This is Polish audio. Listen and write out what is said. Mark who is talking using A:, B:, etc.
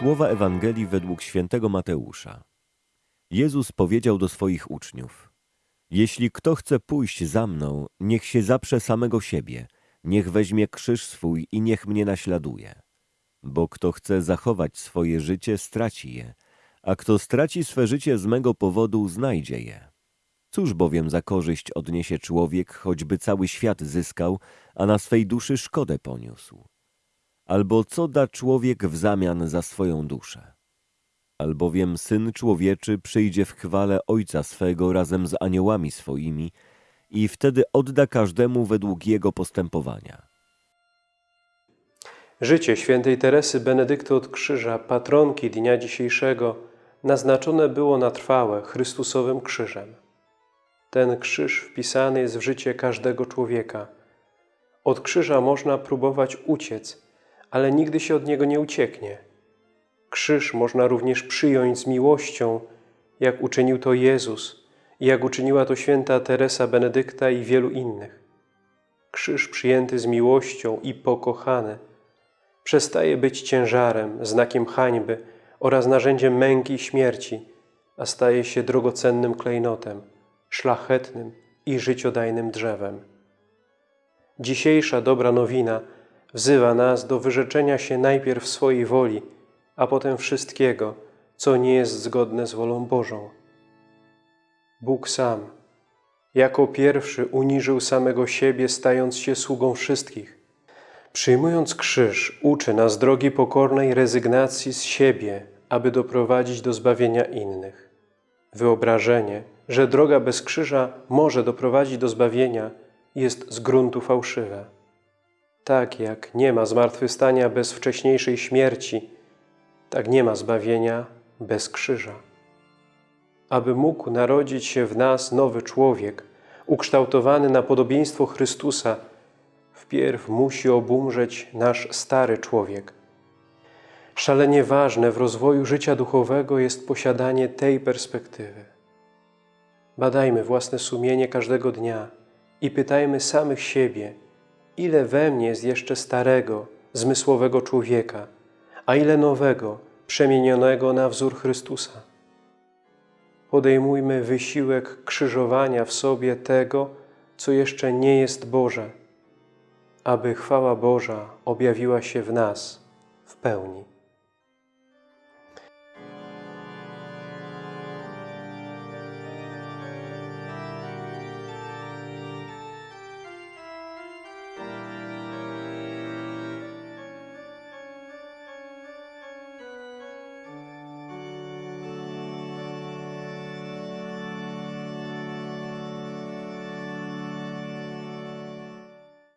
A: Słowa Ewangelii według świętego Mateusza. Jezus powiedział do swoich uczniów: Jeśli kto chce pójść za mną, niech się zaprze samego siebie, niech weźmie krzyż swój i niech mnie naśladuje. Bo kto chce zachować swoje życie, straci je, a kto straci swe życie z mego powodu, znajdzie je. Cóż bowiem za korzyść odniesie człowiek, choćby cały świat zyskał, a na swej duszy szkodę poniósł? Albo co da człowiek w zamian za swoją duszę? Albowiem Syn Człowieczy przyjdzie w chwale Ojca swego razem z aniołami swoimi i wtedy odda każdemu według jego postępowania.
B: Życie świętej Teresy Benedykty od Krzyża, patronki dnia dzisiejszego, naznaczone było na trwałe Chrystusowym krzyżem. Ten krzyż wpisany jest w życie każdego człowieka. Od krzyża można próbować uciec, ale nigdy się od niego nie ucieknie. Krzyż można również przyjąć z miłością, jak uczynił to Jezus i jak uczyniła to święta Teresa Benedykta i wielu innych. Krzyż przyjęty z miłością i pokochany przestaje być ciężarem, znakiem hańby oraz narzędziem męki i śmierci, a staje się drogocennym klejnotem, szlachetnym i życiodajnym drzewem. Dzisiejsza dobra nowina wzywa nas do wyrzeczenia się najpierw swojej woli, a potem wszystkiego, co nie jest zgodne z wolą Bożą. Bóg sam, jako pierwszy uniżył samego siebie, stając się sługą wszystkich. Przyjmując krzyż, uczy nas drogi pokornej rezygnacji z siebie, aby doprowadzić do zbawienia innych. Wyobrażenie, że droga bez krzyża może doprowadzić do zbawienia, jest z gruntu fałszywe. Tak jak nie ma zmartwychwstania bez wcześniejszej śmierci, tak nie ma zbawienia bez krzyża. Aby mógł narodzić się w nas nowy człowiek, ukształtowany na podobieństwo Chrystusa, wpierw musi obumrzeć nasz stary człowiek. Szalenie ważne w rozwoju życia duchowego jest posiadanie tej perspektywy. Badajmy własne sumienie każdego dnia i pytajmy samych siebie, ile we mnie jest jeszcze starego, zmysłowego człowieka, a ile nowego, przemienionego na wzór Chrystusa. Podejmujmy wysiłek krzyżowania w sobie tego, co jeszcze nie jest Boże, aby chwała Boża objawiła się w nas w pełni.